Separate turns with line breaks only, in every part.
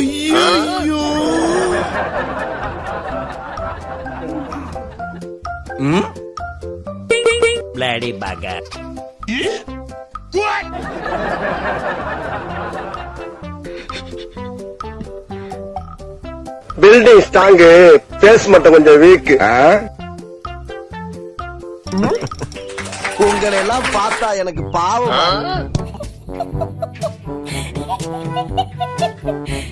ஐயோ
Bloody bugger.
Building strong base மட்டும் கொஞ்சம் வீக்
உங்களை எல்லாம் பார்த்தா எனக்கு பாவம்.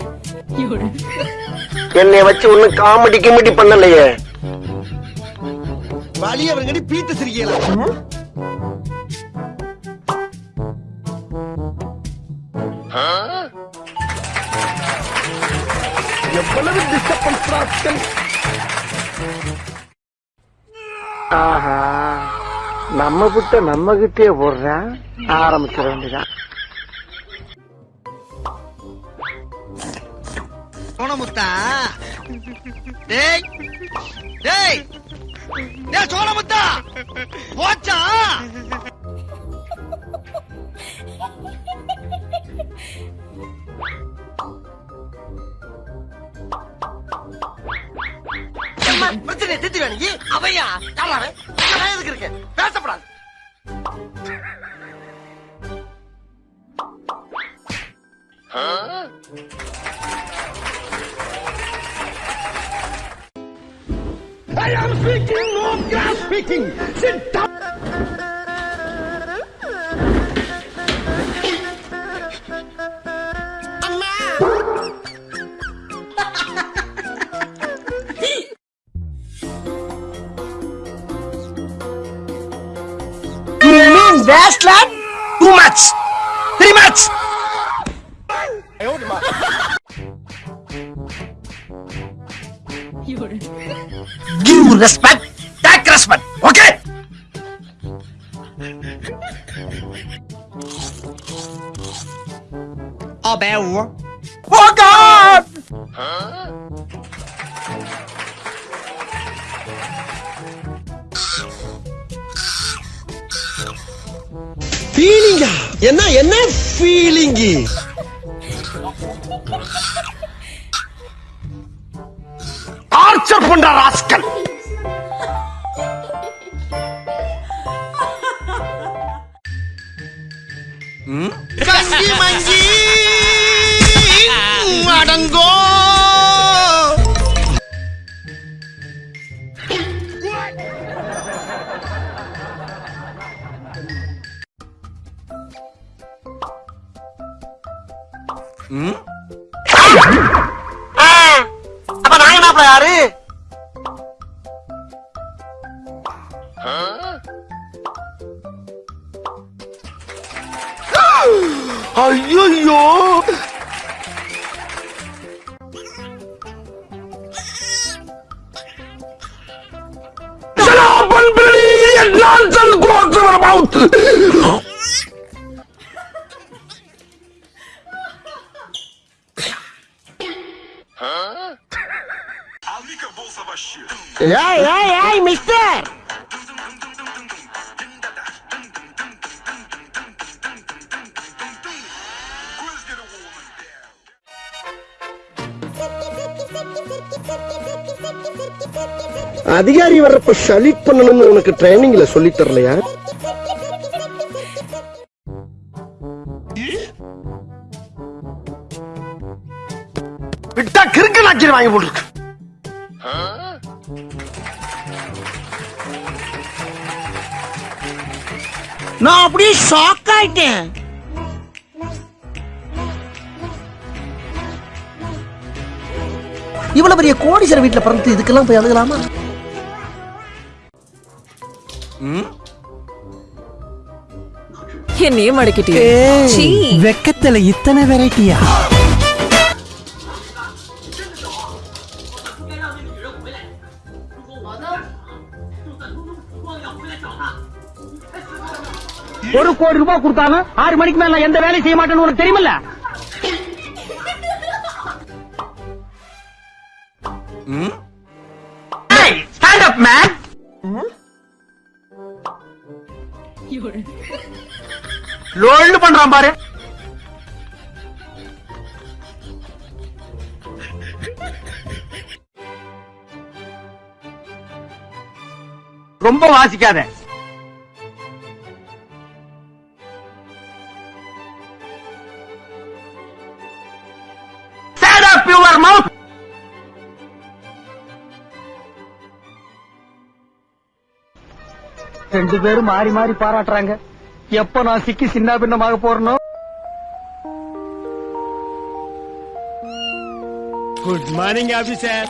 என்னைய வச்சு ஒண்ணும் காமெடி கிமெடி பண்ணலையே.
வலியவர்கடி பீத்து சிரிக்கலாம் எவ்வளவு டிஸ்டர்பன்ஸ்
ஆஹா நம்ம புட்ட நம்ம கிட்டே போடுறான் ஆரம்பிச்சிட வேண்டியதான்
சோனமுத்தா டேய் டேய் டேய் சோனமுத்தா போச்சா? பிரச்சனை திட்டு வேணுங்க அவையா? எதுக்கு பேசப்படாது. I am speaking,
not gas speaking. Sit down. That's lad? Too much! Three much! I Give respect, take respect, okay? Oh God!
ஃபீலிங்கா என்ன என்ன feeling
torture benda raskan.
Hmm? Kanji manji,
adanggo. Hmm? भाई अरे अयो Nonsense goes to the mouth! ஏய் ஏய் ஏய் mister அதிகாரி வர்றப்ப ஷலிட் பண்ணணும்னு உனக்கு ட்ரைனிங்ல சொல்லி தரலையா? விட்டா கிறுக்கு நாச்சிரி வாங்கி போட்டுருக்கு.
நான் அப்படியே ஷாக் ஆயிட்டேன். இவ்வளவு பெரிய கோடீஸ்வர வீட்டுல பிறந்து இதுக்கெல்லாம் போய் அழுகலாமா?
என்னையே மடக்கிட்டே சீ.
வெக்கத்துல இத்தனை வெரைட்டியா
ஒரு கோடி ரூபாய் கொடுத்தாலும் ஆறு மணிக்கு மேல எந்த வேலையும் செய்ய மாட்டேன்னு உனக்கு தெரியுமில்ல? ஸ்டாண்ட் அப் பண்றான் பாரு.
ரொம்ப வாசிக்காத. Mouth! ரெண்டு பேரும் மாறி மாறி பாராட்டுறாங்க. எப்ப நான் சிக்கி சின்ன பின்னமாக போறனோ?
Good morning officer